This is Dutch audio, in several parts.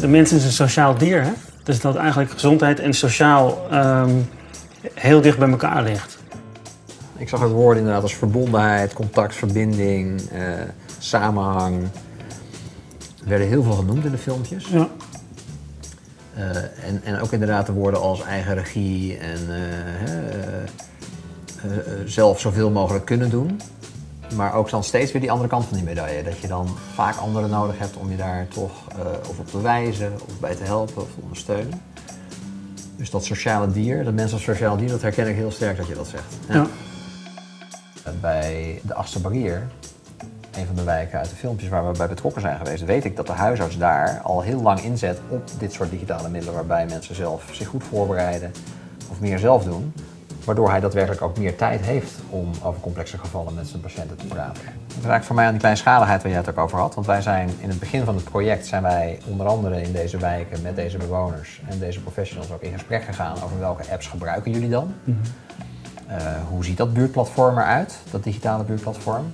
de mens is een sociaal dier, hè? Dus dat eigenlijk gezondheid en sociaal ehm, heel dicht bij elkaar ligt. Ik zag ook woorden inderdaad als verbondenheid, contact, verbinding, eh, samenhang. Er werden heel veel genoemd in de filmpjes. Ja. Eh, en, en ook inderdaad de woorden als eigen regie en eh, zelf zoveel mogelijk kunnen doen. Maar ook dan steeds weer die andere kant van die medaille. Dat je dan vaak anderen nodig hebt om je daar toch eh, of op te wijzen, of bij te helpen of te ondersteunen. Dus dat sociale dier, dat mens als sociaal dier, dat herken ik heel sterk dat je dat zegt. Ja. Bij de Achtste Barrier, een van de wijken uit de filmpjes waar we bij betrokken zijn geweest, weet ik dat de huisarts daar al heel lang inzet op dit soort digitale middelen waarbij mensen zelf zich goed voorbereiden of meer zelf doen. Waardoor hij daadwerkelijk ook meer tijd heeft om over complexe gevallen met zijn patiënten te praten. Dat is eigenlijk voor mij aan die kleinschaligheid waar jij het ook over had. Want wij zijn in het begin van het project zijn wij onder andere in deze wijken met deze bewoners en deze professionals ook in gesprek gegaan over welke apps gebruiken jullie dan. Eh, hoe ziet dat buurtplatform eruit, dat digitale buurtplatform?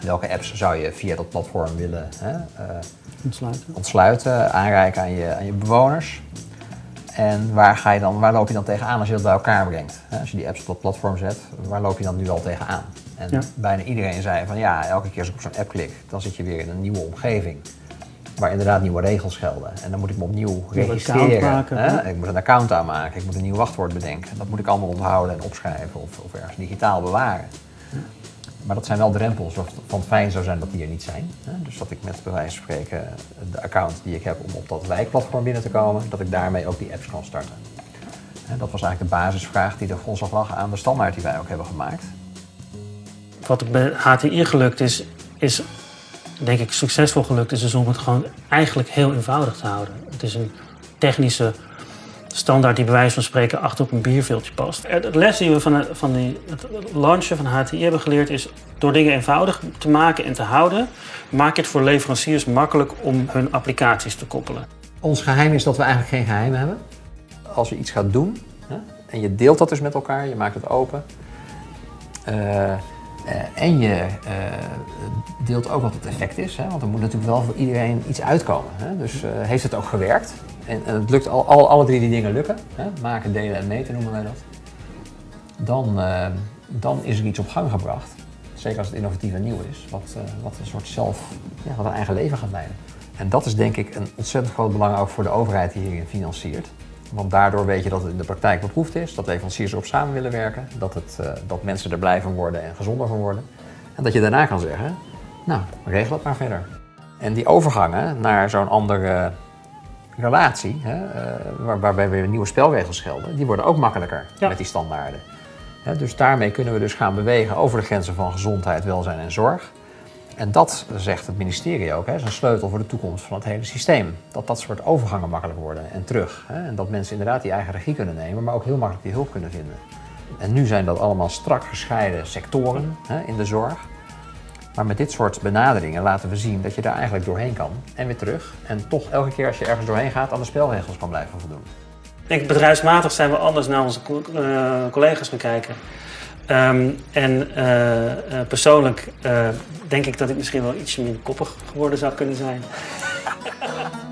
Welke apps zou je via dat platform willen hè, eh, Ontsluiten. ontsluiten, aanreiken aan je, aan je bewoners? En waar, ga je dan, waar loop je dan tegenaan als je dat bij elkaar brengt? Als je die apps op dat platform zet, waar loop je dan nu al tegenaan? En Ja. bijna iedereen zei van ja, elke keer als ik op zo'n app klik, dan zit je weer in een nieuwe omgeving. Waar inderdaad nieuwe regels gelden. En dan moet ik me opnieuw registreren. maken, hè? Ik moet een account aanmaken, ik moet een nieuw wachtwoord bedenken. Dat moet ik allemaal onthouden en opschrijven of, of ergens digitaal bewaren. Maar dat zijn wel drempels waarvan het fijn zou zijn dat die er niet zijn. Dus dat ik met bij wijze van spreken de account die ik heb om op dat wijkplatform binnen te komen, dat ik daarmee ook die apps kan starten. En dat was eigenlijk de basisvraag die de grondslag lag aan de standaard die wij ook hebben gemaakt. Wat bij HTI gelukt is, is denk ik succesvol gelukt, is om het gewoon eigenlijk heel eenvoudig te houden. Het is een technische standaard die bij wijze van spreken achter op een bierveeltje past. Het les die we van, van die, het launchen van HTI hebben geleerd is door dingen eenvoudig te maken en te houden, maak je het voor leveranciers makkelijk om hun applicaties te koppelen. Ons geheim is dat we eigenlijk geen geheim hebben. Als je iets gaat doen hè, en je deelt dat dus met elkaar, je maakt het open. eh, en je eh, deelt ook wat het effect is, hè, want er moet natuurlijk wel voor iedereen iets uitkomen. Hè. Dus eh, heeft het ook gewerkt? En, het lukt al, al, alle drie die dingen lukken. Hè, maken, delen en meten noemen wij dat. Dan, eh, dan is er iets op gang gebracht. Zeker als het innovatief en nieuw is, wat, eh, wat een soort zelf, ja, wat een eigen leven gaat leiden. En dat is denk ik een ontzettend groot belang ook voor de overheid die hierin financiert. Want daardoor weet je dat het in de praktijk beproefd is, dat leveranciers erop samen willen werken, dat, het, eh, dat mensen er blij van worden en gezonder van worden. En dat je daarna kan zeggen, nou, regel het maar verder. En die overgangen naar zo'n andere relatie, hè, eh, waar- waarbij weer nieuwe spelregels gelden, die worden ook makkelijker Ja. met die standaarden. Hè, dus daarmee kunnen we dus gaan bewegen over de grenzen van gezondheid, welzijn en zorg. En dat zegt het ministerie ook, hè, is een sleutel voor de toekomst van het hele systeem. Dat dat soort overgangen makkelijk worden en terug. Hè, en dat mensen inderdaad die eigen regie kunnen nemen, maar ook heel makkelijk die hulp kunnen vinden. En nu zijn dat allemaal strak gescheiden sectoren hè, in de zorg. Maar met dit soort benaderingen laten we zien dat je daar eigenlijk doorheen kan en weer terug. En toch elke keer als je ergens doorheen gaat aan de spelregels kan blijven voldoen. Ik denk bedrijfsmatig zijn we anders naar onze eh, collega's gaan kijken. Ehm, en eh, eh, persoonlijk eh, denk ik dat ik misschien wel iets minder koppig geworden zou kunnen zijn.